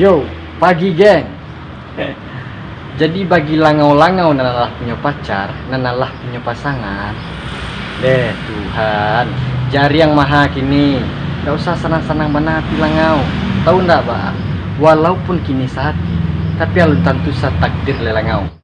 Yo, pagi geng. Jadi bagi langau-langau nanalah punya pacar, nanalah punya pasangan. Deh Tuhan, jari yang maha kini. Gak usah senang-senang menati langau. Tahu ndak, Pak? Walaupun kini sakit, tapi alun tentu sa takdir lelangau.